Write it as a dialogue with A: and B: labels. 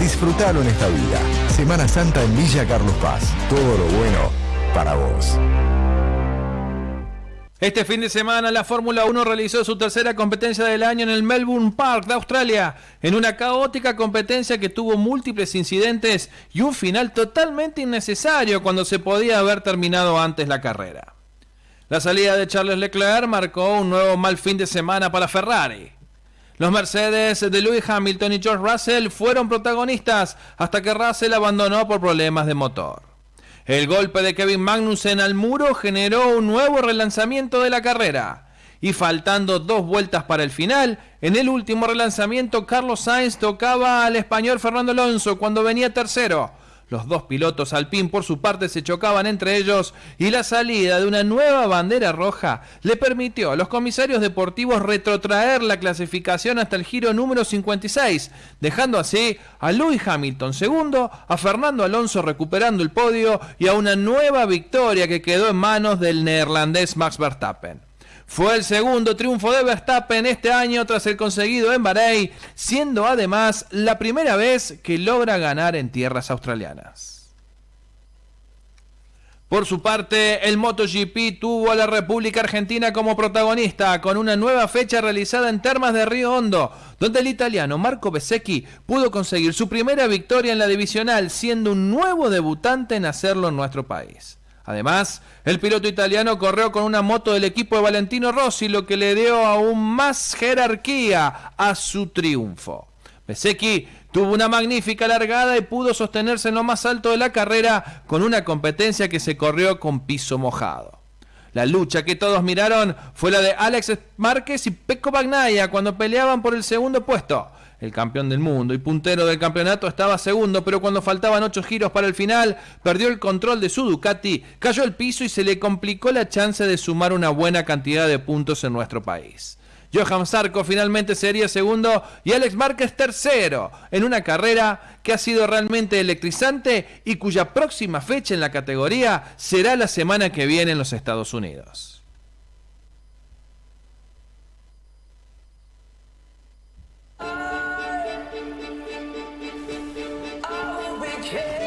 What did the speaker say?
A: Disfrútalo en esta vida. Semana Santa en Villa Carlos Paz. Todo lo bueno para vos.
B: Este fin de semana la Fórmula 1 realizó su tercera competencia del año en el Melbourne Park de Australia, en una caótica competencia que tuvo múltiples incidentes y un final totalmente innecesario cuando se podía haber terminado antes la carrera. La salida de Charles Leclerc marcó un nuevo mal fin de semana para Ferrari. Los Mercedes de Lewis Hamilton y George Russell fueron protagonistas hasta que Russell abandonó por problemas de motor. El golpe de Kevin Magnussen al muro generó un nuevo relanzamiento de la carrera. Y faltando dos vueltas para el final, en el último relanzamiento Carlos Sainz tocaba al español Fernando Alonso cuando venía tercero los dos pilotos Alpine por su parte se chocaban entre ellos y la salida de una nueva bandera roja le permitió a los comisarios deportivos retrotraer la clasificación hasta el giro número 56, dejando así a Lewis Hamilton segundo, a Fernando Alonso recuperando el podio y a una nueva victoria que quedó en manos del neerlandés Max Verstappen. Fue el segundo triunfo de Verstappen este año tras el conseguido en Bahrein, siendo además la primera vez que logra ganar en tierras australianas. Por su parte, el MotoGP tuvo a la República Argentina como protagonista con una nueva fecha realizada en Termas de Río Hondo, donde el italiano Marco Bezzecchi pudo conseguir su primera victoria en la divisional, siendo un nuevo debutante en hacerlo en nuestro país. Además, el piloto italiano corrió con una moto del equipo de Valentino Rossi, lo que le dio aún más jerarquía a su triunfo. Pesecchi tuvo una magnífica largada y pudo sostenerse en lo más alto de la carrera con una competencia que se corrió con piso mojado. La lucha que todos miraron fue la de Alex Márquez y Pecco Bagnaia cuando peleaban por el segundo puesto el campeón del mundo y puntero del campeonato, estaba segundo, pero cuando faltaban ocho giros para el final, perdió el control de su Ducati, cayó al piso y se le complicó la chance de sumar una buena cantidad de puntos en nuestro país. Johan Zarco finalmente sería segundo y Alex Márquez tercero en una carrera que ha sido realmente electrizante y cuya próxima fecha en la categoría será la semana que viene en los Estados Unidos. care.